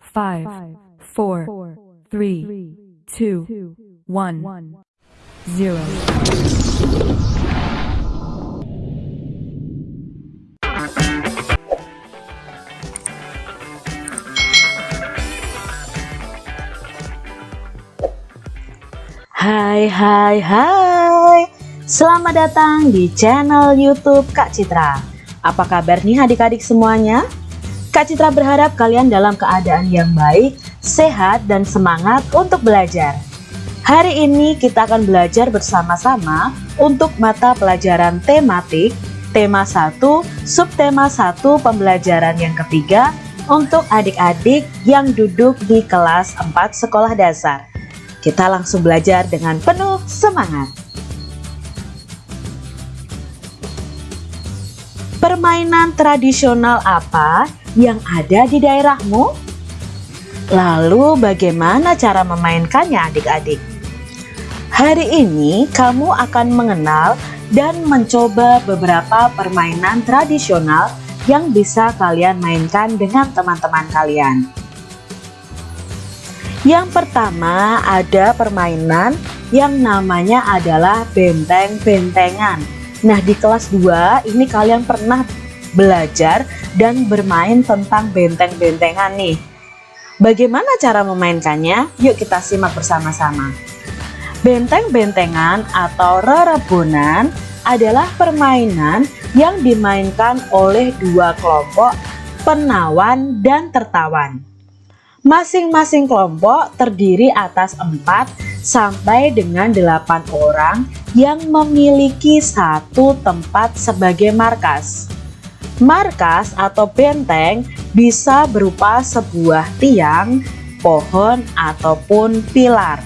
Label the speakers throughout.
Speaker 1: five, four, three, two, one, zero.
Speaker 2: Hai hai hai Selamat datang di channel youtube Kak Citra Apa kabar nih adik-adik semuanya? Kak Citra berharap kalian dalam keadaan yang baik, sehat, dan semangat untuk belajar Hari ini kita akan belajar bersama-sama untuk mata pelajaran tematik Tema 1, subtema 1 pembelajaran yang ketiga untuk adik-adik yang duduk di kelas 4 sekolah dasar kita langsung belajar dengan penuh semangat. Permainan tradisional apa yang ada di daerahmu? Lalu bagaimana cara memainkannya adik-adik? Hari ini kamu akan mengenal dan mencoba beberapa permainan tradisional yang bisa kalian mainkan dengan teman-teman kalian. Yang pertama ada permainan yang namanya adalah benteng-bentengan. Nah di kelas 2 ini kalian pernah belajar dan bermain tentang benteng-bentengan nih. Bagaimana cara memainkannya? Yuk kita simak bersama-sama. Benteng-bentengan atau rerebonan adalah permainan yang dimainkan oleh dua kelompok penawan dan tertawan. Masing-masing kelompok terdiri atas 4 sampai dengan 8 orang yang memiliki satu tempat sebagai markas. Markas atau benteng bisa berupa sebuah tiang, pohon, ataupun pilar.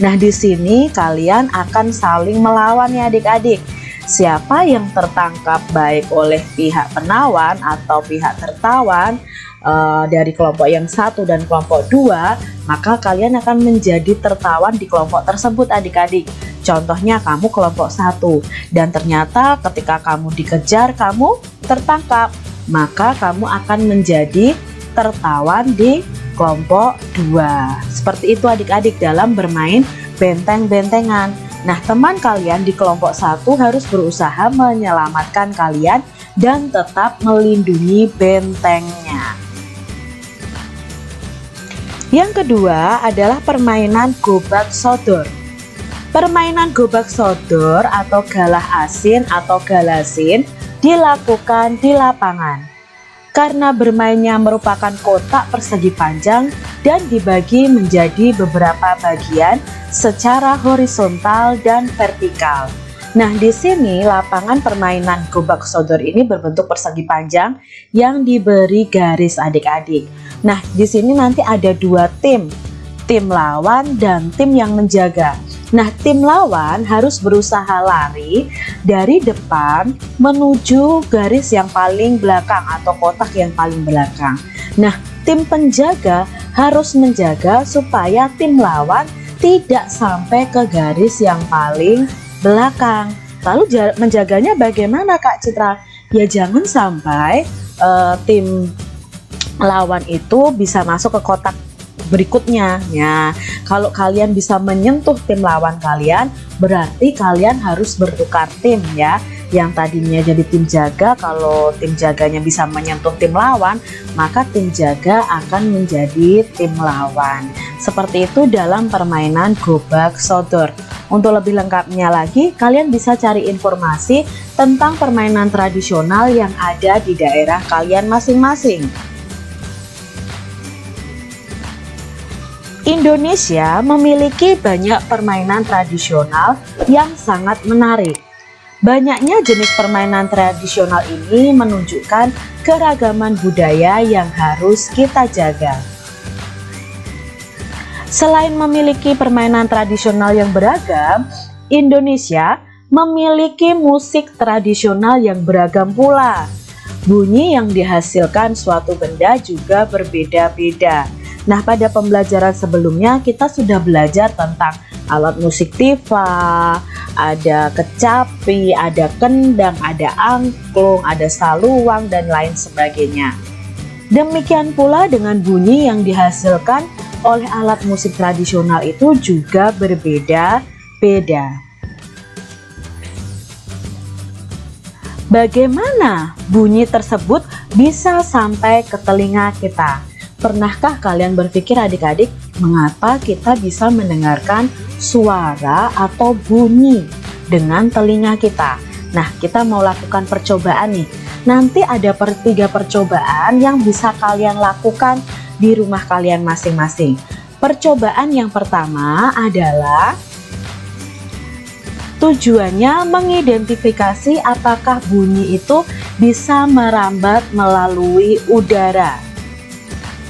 Speaker 2: Nah, di sini kalian akan saling melawan ya adik-adik. Siapa yang tertangkap baik oleh pihak penawan atau pihak tertawan uh, dari kelompok yang satu dan kelompok dua, maka kalian akan menjadi tertawan di kelompok tersebut adik-adik. Contohnya kamu kelompok satu dan ternyata ketika kamu dikejar kamu tertangkap, maka kamu akan menjadi tertawan di kelompok dua. Seperti itu adik-adik dalam bermain benteng-bentengan. Nah teman kalian di kelompok satu harus berusaha menyelamatkan kalian dan tetap melindungi bentengnya. Yang kedua adalah permainan gobak sodor. Permainan gobak sodor atau galah asin atau galasin dilakukan di lapangan. Karena bermainnya merupakan kotak persegi panjang dan dibagi menjadi beberapa bagian secara horizontal dan vertikal. Nah, di sini lapangan permainan gobak sodor ini berbentuk persegi panjang yang diberi garis adik-adik. Nah, di sini nanti ada dua tim, tim lawan dan tim yang menjaga. Nah, tim lawan harus berusaha lari dari depan menuju garis yang paling belakang atau kotak yang paling belakang. Nah, tim penjaga harus menjaga supaya tim lawan tidak sampai ke garis yang paling belakang. Lalu menjaganya bagaimana Kak Citra? Ya jangan sampai uh, tim lawan itu bisa masuk ke kotak berikutnya ya. Kalau kalian bisa menyentuh tim lawan kalian berarti kalian harus bertukar tim ya. Yang tadinya jadi tim jaga kalau tim jaganya bisa menyentuh tim lawan maka tim jaga akan menjadi tim lawan. Seperti itu dalam permainan gobak sodor. Untuk lebih lengkapnya lagi kalian bisa cari informasi tentang permainan tradisional yang ada di daerah kalian masing-masing Indonesia memiliki banyak permainan tradisional yang sangat menarik. Banyaknya jenis permainan tradisional ini menunjukkan keragaman budaya yang harus kita jaga. Selain memiliki permainan tradisional yang beragam, Indonesia memiliki musik tradisional yang beragam pula. Bunyi yang dihasilkan suatu benda juga berbeda-beda Nah pada pembelajaran sebelumnya kita sudah belajar tentang alat musik tifa, ada kecapi, ada kendang, ada angklung, ada saluang dan lain sebagainya. Demikian pula dengan bunyi yang dihasilkan oleh alat musik tradisional itu juga berbeda-beda. Bagaimana bunyi tersebut bisa sampai ke telinga kita? Pernahkah kalian berpikir adik-adik mengapa kita bisa mendengarkan suara atau bunyi dengan telinga kita? Nah, kita mau lakukan percobaan nih Nanti ada per tiga percobaan yang bisa kalian lakukan di rumah kalian masing-masing. Percobaan yang pertama adalah tujuannya mengidentifikasi apakah bunyi itu bisa merambat melalui udara.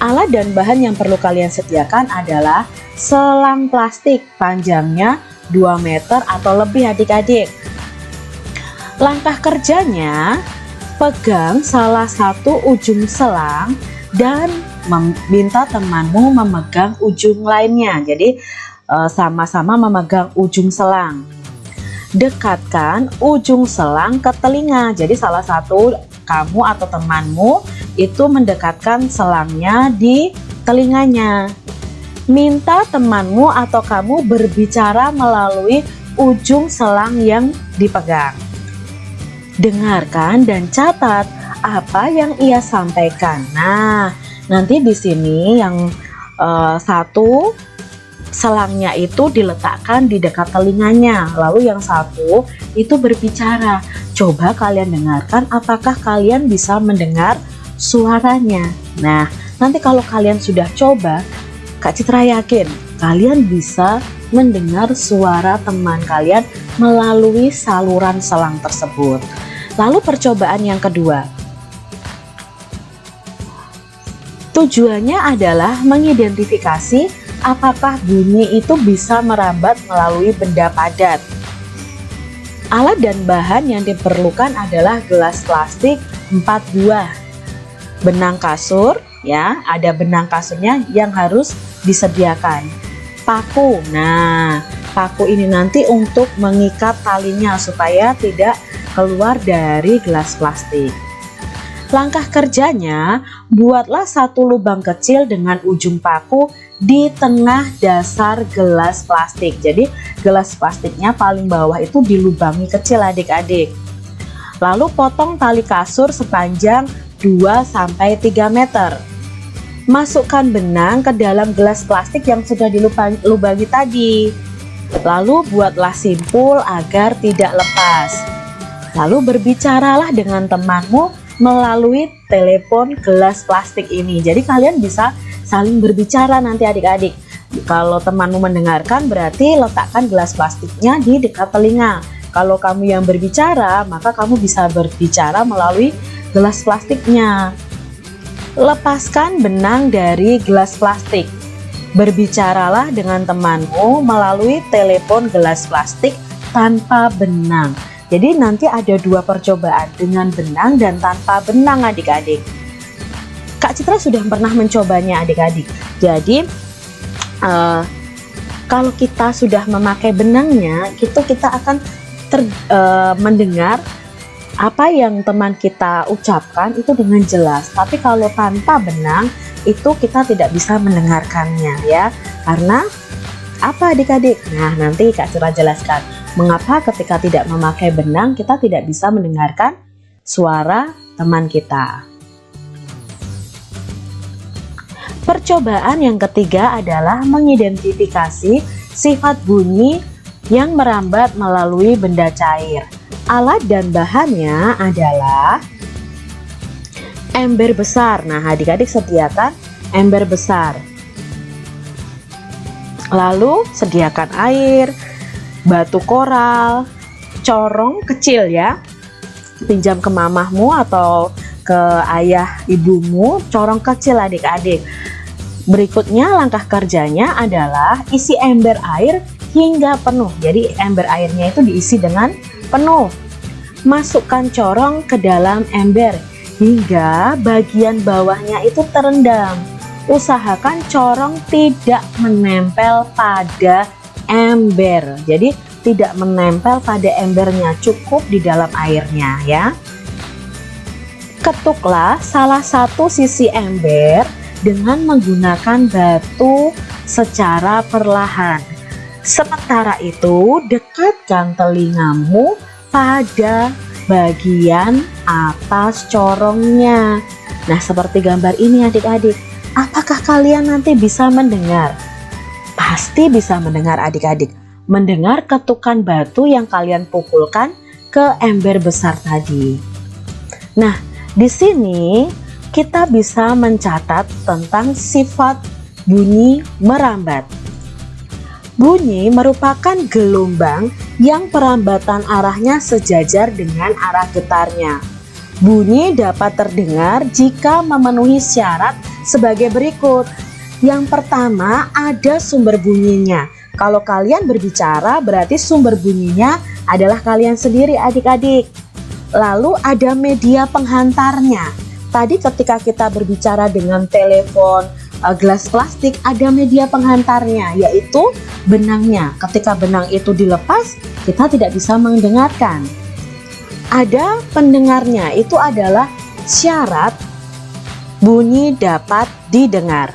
Speaker 2: Alat dan bahan yang perlu kalian sediakan adalah selang plastik panjangnya 2 meter atau lebih adik-adik. Langkah kerjanya pegang salah satu ujung selang dan meminta temanmu memegang ujung lainnya. Jadi eh, sama-sama memegang ujung selang. Dekatkan ujung selang ke telinga. Jadi salah satu kamu atau temanmu itu mendekatkan selangnya di telinganya. Minta temanmu atau kamu berbicara melalui ujung selang yang dipegang. Dengarkan dan catat apa yang ia sampaikan. Nah, nanti di sini yang uh, satu selangnya itu diletakkan di dekat telinganya, lalu yang satu itu berbicara. Coba kalian dengarkan apakah kalian bisa mendengar suaranya. Nah, nanti kalau kalian sudah coba, Kak Citra yakin kalian bisa mendengar suara teman kalian melalui saluran selang tersebut. Lalu percobaan yang kedua. Tujuannya adalah mengidentifikasi apakah bunyi itu bisa merambat melalui benda padat. Alat dan bahan yang diperlukan adalah gelas plastik 4 buah, benang kasur, ya, ada benang kasurnya yang harus disediakan. Paku, nah, paku ini nanti untuk mengikat talinya supaya tidak keluar dari gelas plastik. Langkah kerjanya, buatlah satu lubang kecil dengan ujung paku di tengah dasar gelas plastik. Jadi gelas plastiknya paling bawah itu dilubangi kecil adik-adik. Lalu potong tali kasur sepanjang 2-3 meter. Masukkan benang ke dalam gelas plastik yang sudah dilubangi tadi. Lalu buatlah simpul agar tidak lepas. Lalu berbicaralah dengan temanmu melalui telepon gelas plastik ini. Jadi kalian bisa saling berbicara nanti adik-adik. Kalau temanmu mendengarkan berarti letakkan gelas plastiknya di dekat telinga. Kalau kamu yang berbicara, maka kamu bisa berbicara melalui gelas plastiknya. Lepaskan benang dari gelas plastik. Berbicaralah dengan temanmu melalui telepon gelas plastik tanpa benang. Jadi nanti ada dua percobaan dengan benang dan tanpa benang adik-adik. Kak Citra sudah pernah mencobanya adik-adik. Jadi uh, kalau kita sudah memakai benangnya, itu kita akan ter, uh, mendengar apa yang teman kita ucapkan itu dengan jelas. Tapi kalau tanpa benang itu kita tidak bisa mendengarkannya ya. Karena apa adik-adik? Nah nanti Kak Citra jelaskan Mengapa ketika tidak memakai benang kita tidak bisa mendengarkan suara teman kita? Percobaan yang ketiga adalah mengidentifikasi sifat bunyi yang merambat melalui benda cair. Alat dan bahannya adalah ember besar. Nah, adik-adik sediakan ember besar. Lalu sediakan air, batu koral, corong kecil ya. Pinjam ke mamahmu atau ke ayah ibumu, corong kecil adik-adik. Berikutnya langkah kerjanya adalah isi ember air hingga penuh. Jadi ember airnya itu diisi dengan penuh. Masukkan corong ke dalam ember hingga bagian bawahnya itu terendam. Usahakan corong tidak menempel pada ember. Jadi tidak menempel pada embernya, cukup di dalam airnya ya. ketuklah salah satu sisi ember dengan menggunakan batu secara perlahan. Sementara itu, dekatkan telingamu pada bagian atas corongnya. Nah, seperti gambar ini adik-adik. Apakah kalian nanti bisa mendengar? Pasti bisa mendengar adik-adik. Mendengar ketukan batu yang kalian pukulkan ke ember besar tadi. Nah, di sini kita bisa mencatat tentang sifat bunyi merambat. Bunyi merupakan gelombang yang perambatan arahnya sejajar dengan arah getarnya. Bunyi dapat terdengar jika memenuhi syarat sebagai berikut. Yang pertama ada sumber bunyinya. Kalau kalian berbicara berarti sumber bunyinya adalah kalian sendiri adik-adik. Lalu ada media penghantarnya. Tadi ketika kita berbicara dengan telepon, eh, gelas plastik ada media penghantarnya yaitu benangnya. Ketika benang itu dilepas, kita tidak bisa mendengarkan ada pendengarnya itu adalah syarat bunyi dapat didengar.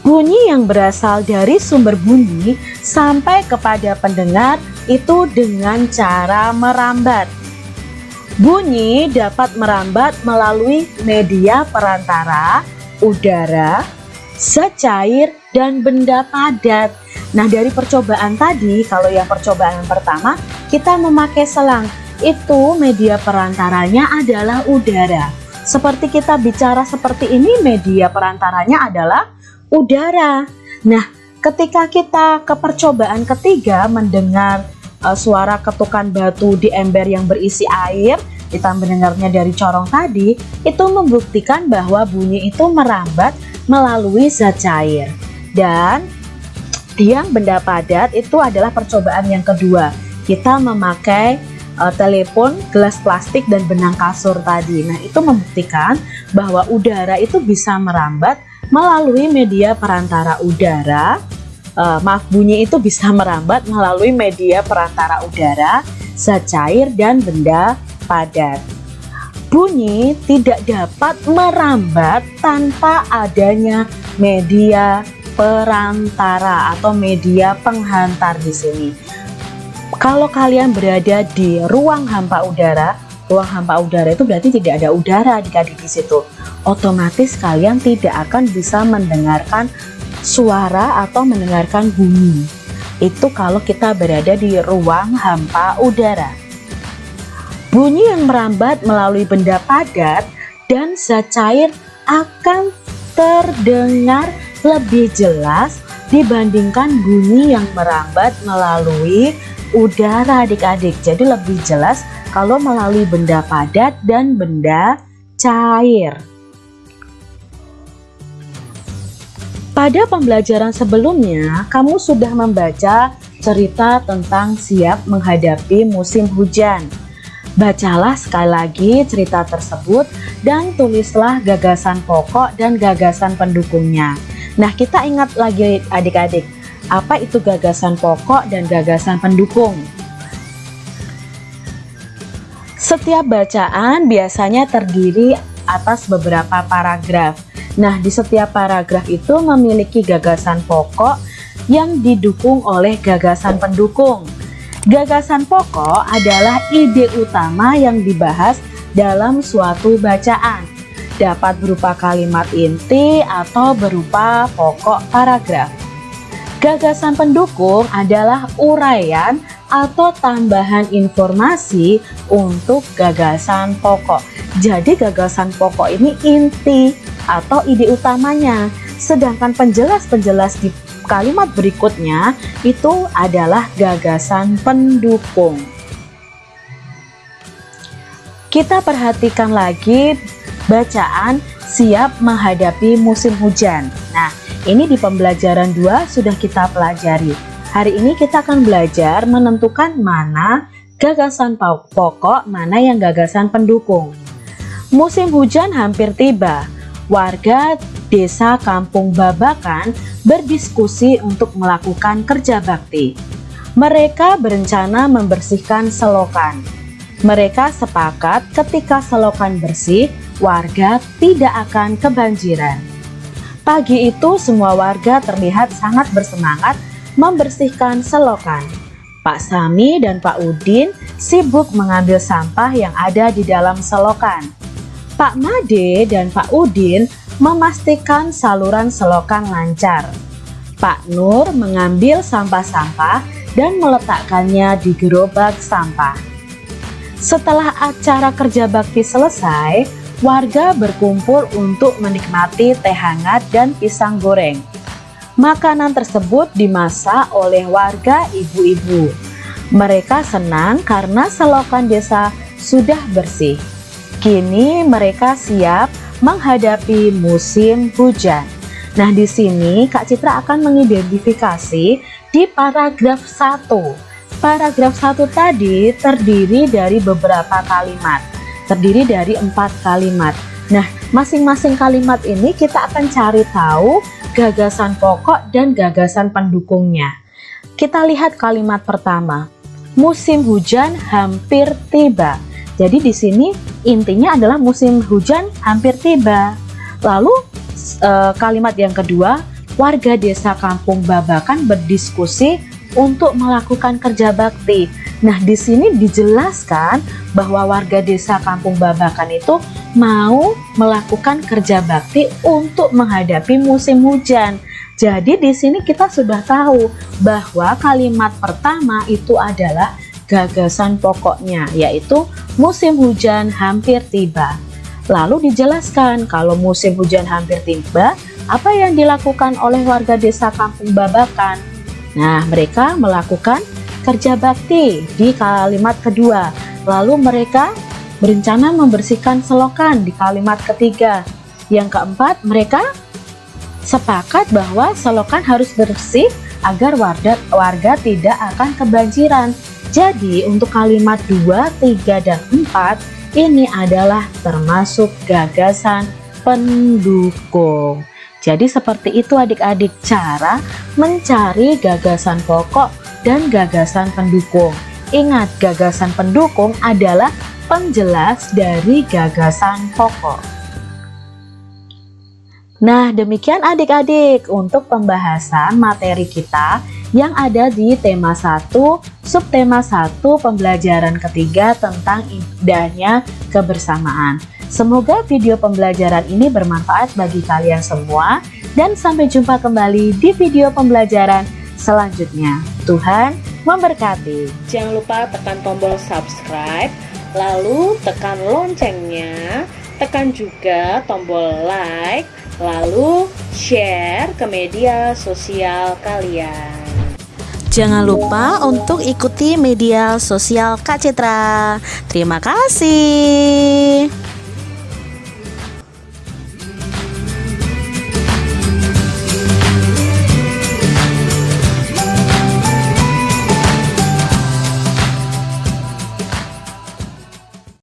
Speaker 2: Bunyi yang berasal dari sumber bunyi sampai kepada pendengar itu dengan cara merambat. Bunyi dapat merambat melalui media perantara, udara, secair, dan benda padat. Nah dari percobaan tadi, kalau yang percobaan pertama, kita memakai selang itu media perantaranya adalah udara. Seperti kita bicara seperti ini, media perantaranya adalah udara. Nah, ketika kita ke percobaan ketiga mendengar uh, suara ketukan batu di ember yang berisi air, kita mendengarnya dari corong tadi, itu membuktikan bahwa bunyi itu merambat melalui zat cair. Dan yang benda padat itu adalah percobaan yang kedua. Kita memakai uh, telepon, gelas plastik, dan benang kasur tadi. Nah, itu membuktikan bahwa udara itu bisa merambat melalui media perantara udara. Uh, maaf, bunyi itu bisa merambat melalui media perantara udara, zat cair, dan benda padat. Bunyi tidak dapat merambat tanpa adanya media perantara atau media penghantar di sini. Kalau kalian berada di ruang hampa udara, ruang hampa udara itu berarti tidak ada udara adik-adik di situ. Otomatis kalian tidak akan bisa mendengarkan suara atau mendengarkan bunyi. Itu kalau kita berada di ruang hampa udara. Bunyi yang merambat melalui benda padat dan zat cair akan terdengar lebih jelas dibandingkan bunyi yang merambat melalui udara adik-adik. Jadi lebih jelas kalau melalui benda padat dan benda cair. Pada pembelajaran sebelumnya kamu sudah membaca cerita tentang siap menghadapi musim hujan. Bacalah sekali lagi cerita tersebut dan tulislah gagasan pokok dan gagasan pendukungnya. Nah, kita ingat lagi adik-adik, apa itu gagasan pokok dan gagasan pendukung? Setiap bacaan biasanya terdiri atas beberapa paragraf. Nah, di setiap paragraf itu memiliki gagasan pokok yang didukung oleh gagasan pendukung. Gagasan pokok adalah ide utama yang dibahas dalam suatu bacaan. Dapat berupa kalimat inti atau berupa pokok paragraf. Gagasan pendukung adalah uraian atau tambahan informasi untuk gagasan pokok. Jadi gagasan pokok ini inti atau ide utamanya. Sedangkan penjelas-penjelas di kalimat berikutnya itu adalah gagasan pendukung. Kita perhatikan lagi bacaan siap menghadapi musim hujan. Ini di pembelajaran 2 sudah kita pelajari. Hari ini kita akan belajar menentukan mana gagasan pokok, mana yang gagasan pendukung. Musim hujan hampir tiba. Warga desa Kampung Babakan berdiskusi untuk melakukan kerja bakti. Mereka berencana membersihkan selokan. Mereka sepakat ketika selokan bersih, warga tidak akan kebanjiran. Pagi itu semua warga terlihat sangat bersemangat membersihkan selokan. Pak Sami dan Pak Udin sibuk mengambil sampah yang ada di dalam selokan. Pak Made dan Pak Udin memastikan saluran selokan lancar. Pak Nur mengambil sampah-sampah dan meletakkannya di gerobak sampah. Setelah acara kerja bakti selesai, warga berkumpul untuk menikmati teh hangat dan pisang goreng. Makanan tersebut dimasak oleh warga ibu-ibu. Mereka senang karena selokan desa sudah bersih. Kini mereka siap menghadapi musim hujan. Nah, di sini Kak Citra akan mengidentifikasi di paragraf 1. Paragraf 1 tadi terdiri dari beberapa kalimat. Terdiri dari empat kalimat. Nah, masing-masing kalimat ini kita akan cari tahu gagasan pokok dan gagasan pendukungnya. Kita lihat kalimat pertama. Musim hujan hampir tiba. Jadi di sini intinya adalah musim hujan hampir tiba. Lalu uh, kalimat yang kedua, warga desa Kampung Babakan berdiskusi untuk melakukan kerja bakti. Nah, di sini dijelaskan bahwa warga desa Kampung Babakan itu mau melakukan kerja bakti untuk menghadapi musim hujan. Jadi di sini kita sudah tahu bahwa kalimat pertama itu adalah gagasan pokoknya yaitu musim hujan hampir tiba. Lalu dijelaskan kalau musim hujan hampir tiba, apa yang dilakukan oleh warga desa Kampung Babakan? Nah, mereka melakukan kerja bakti di kalimat kedua. Lalu mereka berencana membersihkan selokan di kalimat ketiga. Yang keempat, mereka sepakat bahwa selokan harus bersih agar warga, warga tidak akan kebanjiran. Jadi, untuk kalimat 2, 3, dan 4 ini adalah termasuk gagasan pendukung. Jadi seperti itu adik-adik cara mencari gagasan pokok dan gagasan pendukung. Ingat gagasan pendukung adalah penjelas dari gagasan pokok. Nah demikian adik-adik untuk pembahasan materi kita yang ada di tema 1, subtema 1 pembelajaran ketiga tentang indahnya kebersamaan. Semoga video pembelajaran ini bermanfaat bagi kalian semua dan sampai jumpa kembali di video pembelajaran selanjutnya. Tuhan memberkati.
Speaker 3: Jangan lupa tekan tombol subscribe, lalu tekan loncengnya, tekan juga tombol like, lalu share ke media sosial kalian.
Speaker 2: Jangan lupa untuk ikuti media sosial Kak Citra. Terima kasih.